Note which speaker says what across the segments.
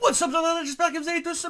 Speaker 1: What's up, j'espère que vous allez tous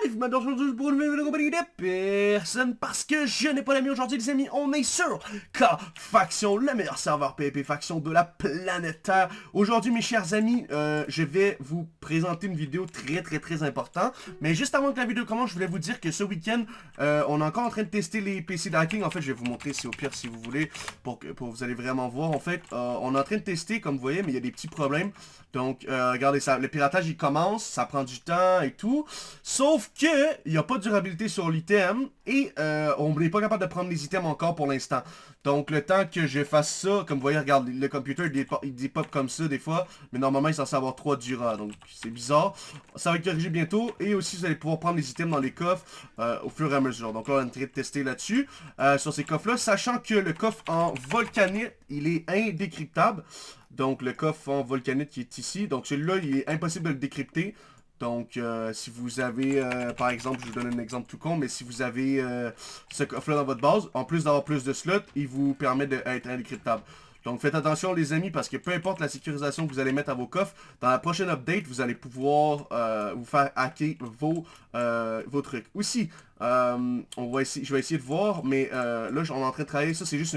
Speaker 1: magnifiquement aujourd'hui pour une nouvelle compagnie de personne parce que je n'ai pas d'amis aujourd'hui les amis, on est sur K-Faction, le meilleur serveur PvP Faction de la planète. Terre. Aujourd'hui mes chers amis, euh, je vais vous présenter une vidéo très très très importante, mais juste avant que la vidéo commence, je voulais vous dire que ce week-end, euh, on est encore en train de tester les PC d'hacking, en fait je vais vous montrer si au pire si vous voulez, pour que pour vous allez vraiment voir, en fait, euh, on est en train de tester comme vous voyez, mais il y a des petits problèmes, donc regardez ça, le piratage il commence, ça prend du temps et tout, sauf que, il n'y a pas de durabilité sur l'item et euh, on n'est pas capable de prendre les items encore pour l'instant. Donc le temps que je fasse ça, comme vous voyez, regarde, le computer il, dit pop comme ça des fois, mais normalement il est censé avoir 3 durants, donc c'est bizarre. Ça va être corrigé bientôt et aussi vous allez pouvoir prendre les items dans les coffres euh, au fur et à mesure. Donc là on est en train de tester là-dessus, euh, sur ces coffres-là, sachant que le coffre en volcanite, il est indécryptable. Donc le coffre en volcanite qui est ici, donc celui-là il est impossible de le décrypter. Donc, euh, si vous avez, euh, par exemple, je vous donne un exemple tout con, mais si vous avez euh, ce coffre-là dans votre base, en plus d'avoir plus de slots, il vous permet d'être indécryptable. Donc faites attention les amis parce que peu importe la sécurisation que vous allez mettre à vos coffres, dans la prochaine update, vous allez pouvoir vous faire hacker vos, vos trucs. Aussi, on va essayer, je vais essayer de voir, mais là on est en train de travailler, ça c'est juste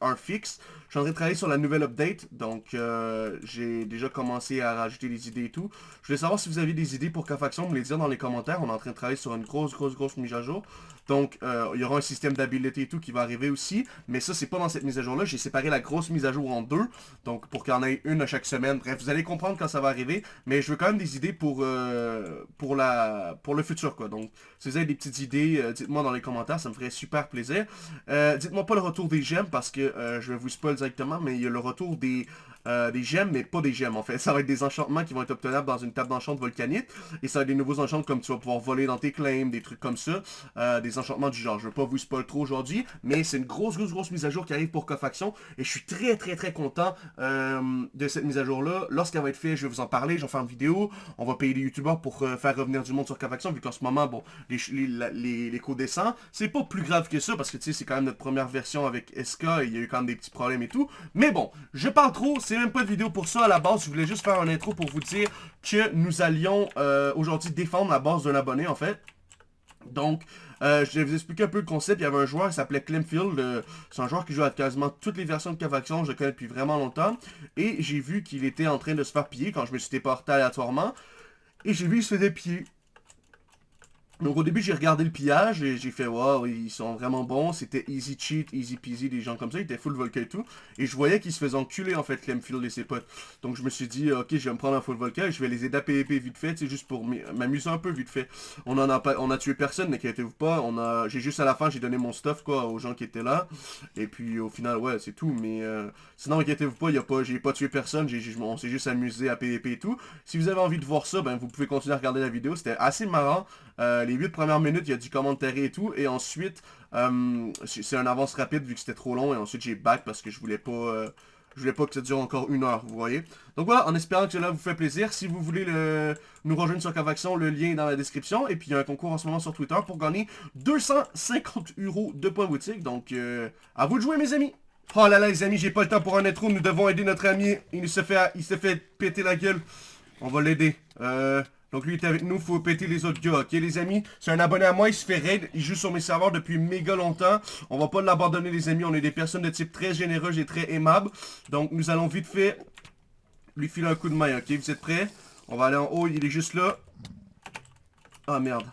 Speaker 1: un, fixe. Je suis en train de travailler sur la nouvelle update, donc euh, j'ai déjà commencé à rajouter les idées et tout. Je voulais savoir si vous avez des idées pour K-Faction, me les dire dans les commentaires. On est en train de travailler sur une grosse, grosse, grosse mise à jour. Donc, euh, il y aura un système d'habileté et tout qui va arriver aussi. Mais ça, c'est pas dans cette mise à jour-là. J'ai séparé la grosse mise à jour en deux. Donc, pour qu'il y en ait une à chaque semaine. Bref, vous allez comprendre quand ça va arriver. Mais je veux quand même des idées pour, euh, pour, la, pour le futur, quoi. Donc, si vous avez des petites idées, euh, dites-moi dans les commentaires. Ça me ferait super plaisir. dites-moi pas le retour des gemmes parce que je vais vous spoil directement. Mais il y a le retour des euh, des gemmes, mais pas des gemmes en fait. Ça va être des enchantements qui vont être obtenables dans une table d'enchant de volcanite. Et ça va être des nouveaux enchantements comme tu vas pouvoir voler dans tes claims, des trucs comme ça. Euh, des enchantements du genre. Je veux pas vous spoil trop aujourd'hui, mais c'est une grosse, grosse, grosse mise à jour qui arrive pour Cofaction. Et je suis très, très, très content euh, de cette mise à jour-là. Lorsqu'elle va être faite, je vais vous en parler, j'en fais une vidéo. On va payer les youtubeurs pour faire revenir du monde sur Cofaction, vu qu'en ce moment, bon, les, les, les, coûts descendent. C'est pas plus grave que ça, parce que tu sais, c'est quand même notre première version avec SK, et il y a eu quand même des petits problèmes et tout. Mais bon, je parle trop, même pas de vidéo pour ça à la base. Je voulais juste faire un intro pour vous dire que nous allions euh, aujourd'hui défendre la base d'un abonné en fait. Donc, euh, je vais vous expliquer un peu le concept. Il y avait un joueur qui s'appelait Clemfield. Euh, c'est un joueur qui joue à quasiment toutes les versions de Cavaction. Je le connais depuis vraiment longtemps. Et j'ai vu qu'il était en train de se faire piller quand je me suis déporté aléatoirement. Et j'ai vu qu'il se faisait piller. Donc au début j'ai regardé le pillage et j'ai fait wow ils sont vraiment bons, c'était easy cheat, easy peasy, des gens comme ça, ils étaient full volca et tout. Et je voyais qu'ils se faisaient enculer en fait Clemfield et ses potes. Donc je me suis dit ok je vais me prendre un full volca et je vais les aider à PvP vite fait, c'est juste pour m'amuser un peu vite fait. On en a pas on a tué personne, n'inquiétez-vous pas, on a j'ai juste à la fin j'ai donné mon stuff quoi aux gens qui étaient là. Et puis au final ouais c'est tout, mais euh, sinon inquiétez-vous pas, y a pas j'ai pas tué personne, on s'est juste amusé à PvP et tout. Si vous avez envie de voir ça, ben vous pouvez continuer à regarder la vidéo, c'était assez marrant. Euh, les 8 premières minutes, il y a du commentaire et tout. Et ensuite, euh, c'est un avance rapide vu que c'était trop long. Et ensuite, j'ai back parce que je voulais pas... Euh, je voulais pas que ça dure encore une heure, vous voyez. Donc voilà, en espérant que cela vous fait plaisir. Si vous voulez le, nous rejoindre sur Cavaction, le lien est dans la description. Et puis il y a un concours en ce moment sur Twitter pour gagner 250 euros de points boutique. Donc à vous de jouer mes amis. Oh là là les amis, j'ai pas le temps pour un intro. Nous devons aider notre ami. Il se fait, il se fait péter la gueule. On va l'aider. Euh, donc lui est avec nous, faut péter les autres gars, ok les amis? C'est un abonné à moi, il se fait raid, il joue sur mes serveurs depuis méga longtemps. On va pas l'abandonner les amis, on est des personnes de type très généreux et très aimable. Donc nous allons vite fait lui filer un coup de main, ok? Vous êtes prêts? On va aller en haut, il est juste là. Ah merde,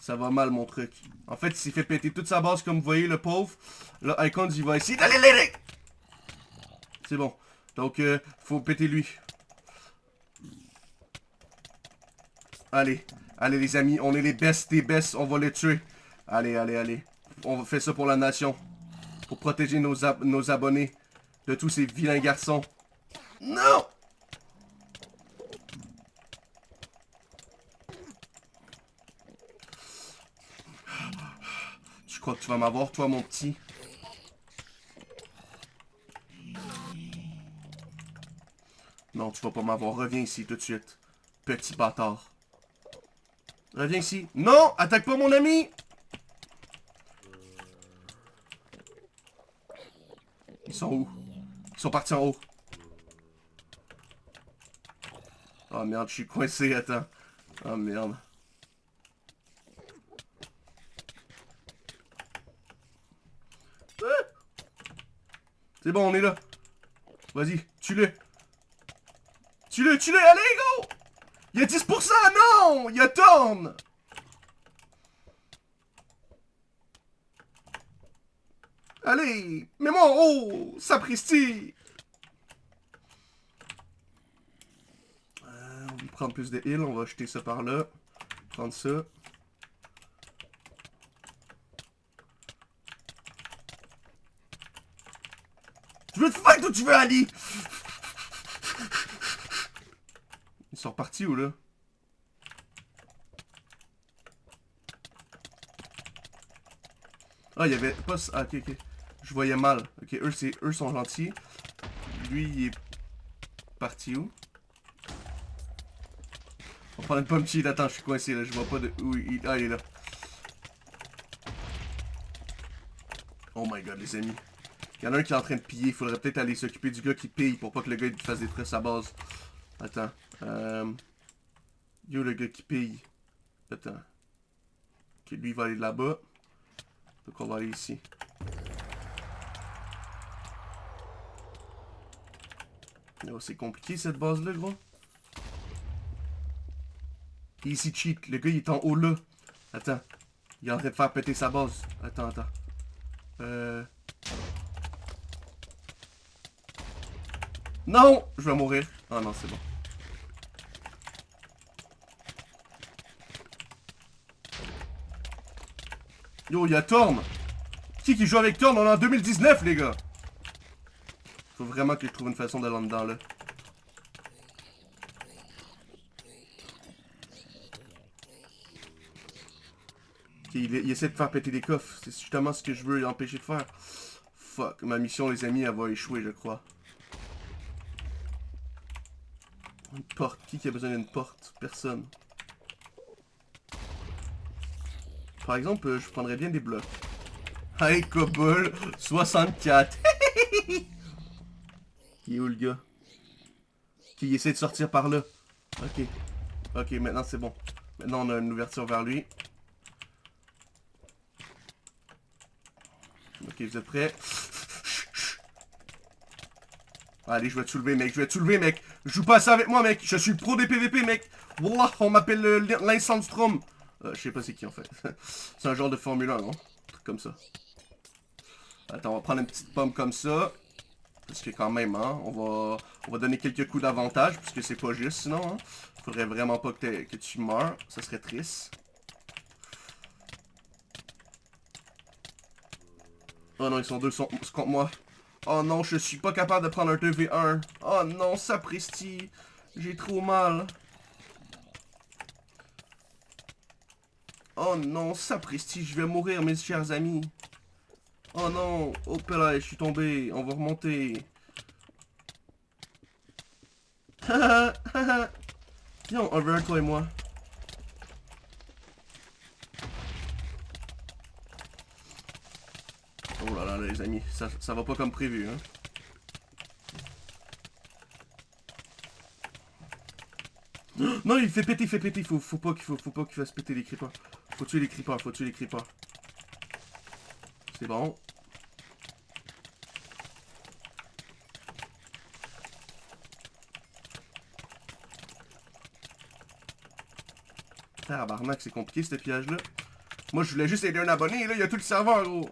Speaker 1: ça va mal mon truc. En fait, il s'est fait péter toute sa base comme vous voyez, le pauvre. Là, Icons, il va essayer d'aller l'aider. C'est bon. Donc, euh, faut péter lui. Allez, allez les amis, on est les best des best, on va les tuer. Allez, allez, allez. On fait ça pour la nation. Pour protéger nos, nos abonnés de tous ces vilains garçons. Non Tu crois que tu vas m'avoir, toi, mon petit Non, tu vas pas m'avoir. Reviens ici tout de suite. Petit bâtard. Reviens ici. Non Attaque pas mon ami Ils sont où? Ils sont partis en haut. Oh merde, je suis coincé, attends. Oh merde. Ah! C'est bon, on est là. Vas-y, tue-le. Tue-le, tue-le, allez, go! Il y a 10%, non! Il y a! Allez, mets-moi en haut, sapristi! Euh, on va prendre plus de heal, on va jeter ça par là. Prendre ça. Tu veux te fight ou tu veux aller? Ils sont repartis où là? Ah, il y avait pas... Ah, ok, ok. Je voyais mal. Ok, eux, c'est eux sont gentils. Lui, il est parti où? On va prendre une pomme cheat. Attends, je suis coincé là. Je vois pas de... Où il... Ah, il est là. Oh my god, les amis. Il y en a un qui est en train de piller. Il faudrait peut-être aller s'occuper du gars qui pille pour pas que le gars il fasse détruire sa base. Attends. Euh... Yo, le gars qui pille. Attends. Ok, lui, il va aller là-bas. Donc, on va aller ici. Oh, c'est compliqué, cette base-là, gros. Easy cheat. Le gars, il est en haut, là. Attends. Il est en train de faire péter sa base. Attends, attends. Euh... Non! Je vais mourir. Ah non, c'est bon. Yo, il y a! Qui qui joue avec Torn? On est en 2019, les gars! Faut vraiment que je trouve une façon d'aller dedans, là. Il, il, essaie de faire péter des coffres. C'est justement ce que je veux empêcher de faire. Fuck, ma mission, les amis, elle va échouer, je crois. Une porte. Qui, qui a besoin d'une porte? Personne. Par exemple, euh, je prendrais bien des blocs. Hey, Cobble 64 Qui est où le gars? Qui essaie de sortir par là? Ok. Ok, maintenant c'est bon. Maintenant on a une ouverture vers lui. Ok, vous êtes prêts? Allez, je vais te soulever, mec. Je vais te soulever, mec. Joue pas ça avec moi, mec. Je suis pro des PVP, mec. Wallah, on m'appelle l'insandstrom. Euh, je sais pas c'est qui, en fait. c'est un genre de Formule 1, non Un truc comme ça. Attends, on va prendre une petite pomme comme ça. Parce que quand même, hein, on va, on va donner quelques coups d'avantage, puisque c'est pas juste sinon, hein. Faudrait vraiment pas que, que tu meurs, ça serait triste. Oh non, ils sont deux sont, contre moi. Oh non, je suis pas capable de prendre un 2v1. Oh non, sapristi. J'ai trop mal. Oh non, sapristi, je vais mourir, mes chers amis. Oh non, hop là, je suis tombé. On va remonter. Viens, on un toi et moi. Oh là là, les amis, ça, ça va pas comme prévu, hein. Non, il fait péter, il fait péter. Faut, faut pas qu'il faut, faut fasse péter les creepers. Faut tuer les creepers, faut tuer les creepers. C'est bon. Tabarnak, c'est compliqué ce piège-là. Moi, je voulais juste aider un abonné, là, il y a tout le serveur, gros.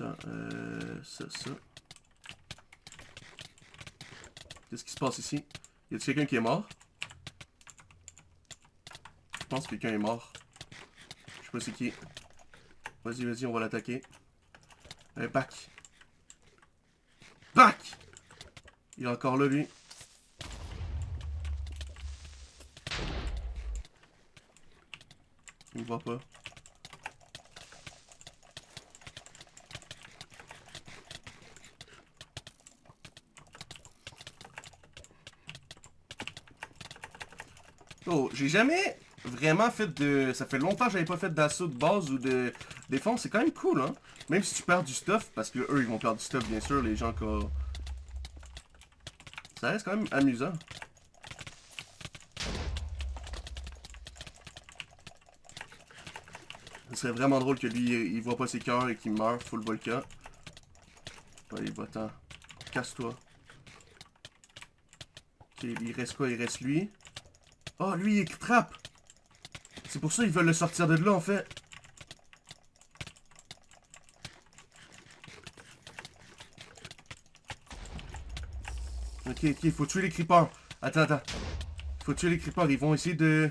Speaker 1: Euh, ça, ça. Qu'est-ce qui se passe ici? Y a quelqu'un qui est mort? Je pense que quelqu'un est mort. Je sais pas c'est qui. Vas-y, vas-y, on va l'attaquer. Allez, back. Back! Il est encore là, lui. Il me voit pas. Oh, j'ai jamais vraiment fait de... Ça fait longtemps que j'avais pas fait d'assaut de base ou de défense. C'est quand même cool, hein. Même si tu perds du stuff, parce que eux, ils vont perdre du stuff, bien sûr, les gens qui... Ça reste quand même amusant. Ce serait vraiment drôle que lui, il voit pas ses cœurs et qu'il meurt full volcan. Allez, va-t'en. Casse-toi. Ok, il reste quoi? Il reste lui. Oh, lui, il trappe! C'est pour ça qu'ils veulent le sortir de là, en fait. Ok, ok, faut tuer les creepers. Attends, attends. Faut tuer les creepers. Ils vont essayer de...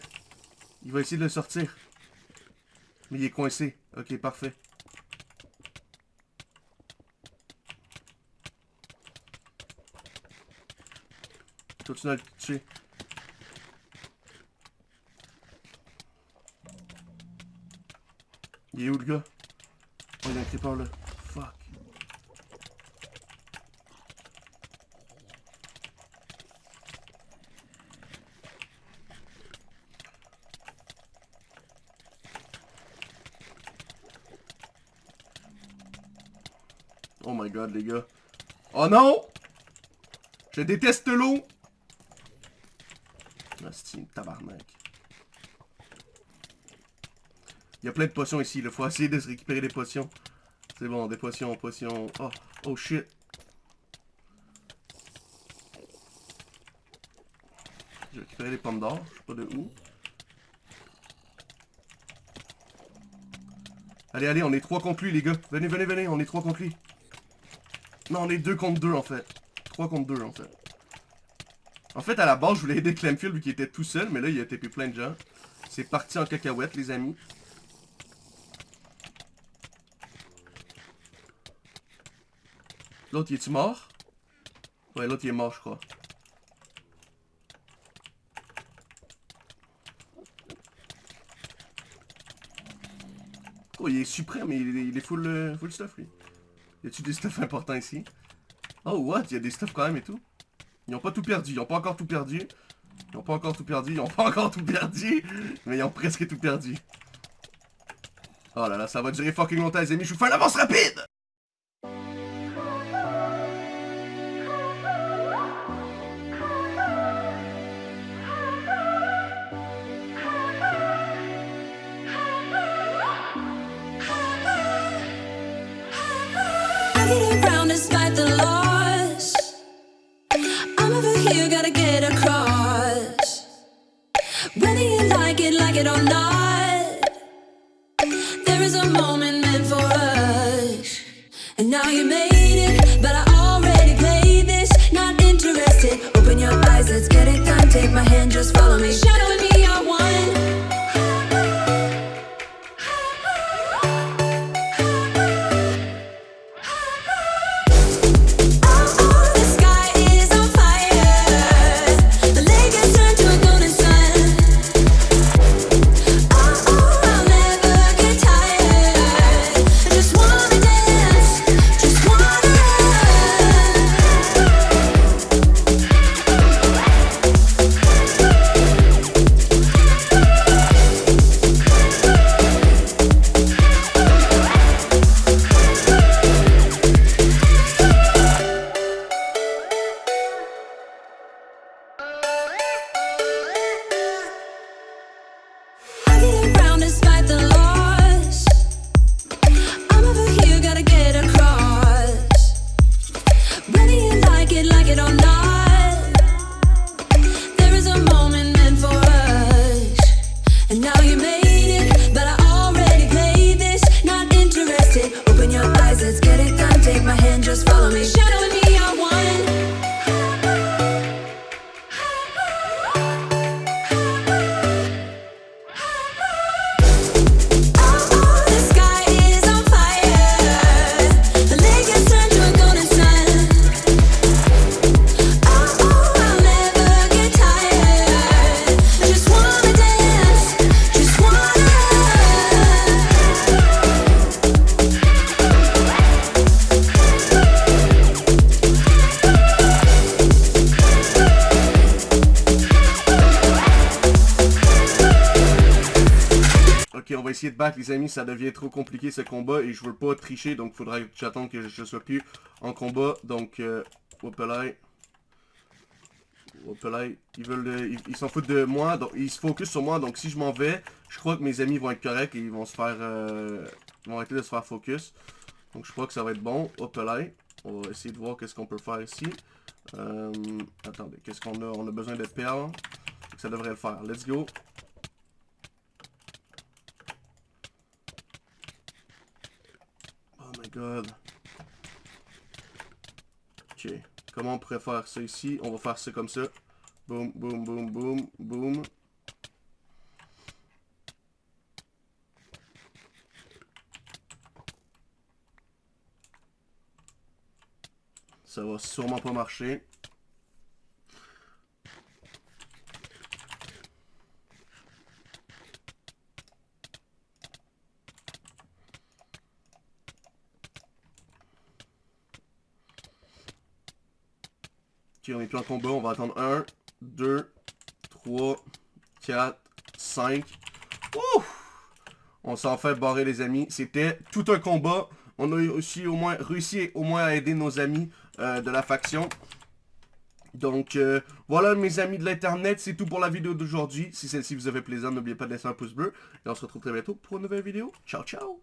Speaker 1: Ils vont essayer de le sortir. Mais il est coincé. Ok, parfait. Continue à le tuer. Il est où le gars? Oh, il y a un creeper là. Fuck. Oh my god, les gars. Oh non! Je déteste l'eau! Une tabarnak. Il y a plein de potions ici. Il faut essayer de se récupérer des potions. C'est bon, des potions, potions. Oh, oh shit. J'ai récupéré les pommes d'or. Je sais pas de où. Allez, allez, on est trois contre lui, les gars. Venez, venez, venez, on est trois contre lui. Non, on est deux contre deux, en fait. Trois contre deux, en fait. En fait, à la base, je voulais aider Clemfield vu qu'il était tout seul, mais là, il a tapé plein de gens. C'est parti en cacahuète, les amis. L'autre, il est-tu mort? Ouais, l'autre, il est mort, je crois. Oh, il est suprême, il il est full, euh, full stuff, lui. Y a-tu des stuff importants ici? Oh, what? Y a des stuff quand même et tout? Ils ont pas tout perdu, ils ont pas encore tout perdu. Ils ont pas encore tout perdu, ils ont pas encore tout perdu. Mais ils ont presque tout perdu. Oh là là, ça va durer fucking longtemps, les amis. Je vous fais un avance rapide!
Speaker 2: like it or not. There is a moment meant for us. And now you made it, but I already played this. Not interested, open your eyes, let's get it done. Take my hand, just follow me. Shadow
Speaker 1: va essayer de battre les amis, ça devient trop compliqué ce combat et je veux pas tricher, donc faudra que j'attende que je sois plus en combat. Donc, euh, ils veulent, ils s'en foutent de moi, donc ils se focus sur moi, donc si je m'en vais, je crois que mes amis vont être corrects et ils vont se faire, euh, ils vont arrêter de se faire focus. Donc je crois que ça va être bon. Hop là, on va essayer de voir qu'est-ce qu'on peut faire ici. Euh, attendez, qu'est-ce qu'on a? On a besoin de perles. Ça devrait le faire. Let's go. My god. Ok. Comment on pourrait faire ça ici? On va faire ça comme ça. Boum, boum, boum, boum, boum. Ça va sûrement pas marcher. Ok, on est plus en combat. On va attendre 1, 2, 3, 4, 5. Ouf! On s'en fait barrer les amis. C'était tout un combat. On a aussi au moins réussi au moins à aider nos amis euh, de la faction. Donc, euh, voilà mes amis de l'internet, c'est tout pour la vidéo d'aujourd'hui. Si celle-ci vous a fait plaisir, n'oubliez pas de laisser un pouce bleu. Et on se retrouve très bientôt pour une nouvelle vidéo. Ciao, ciao!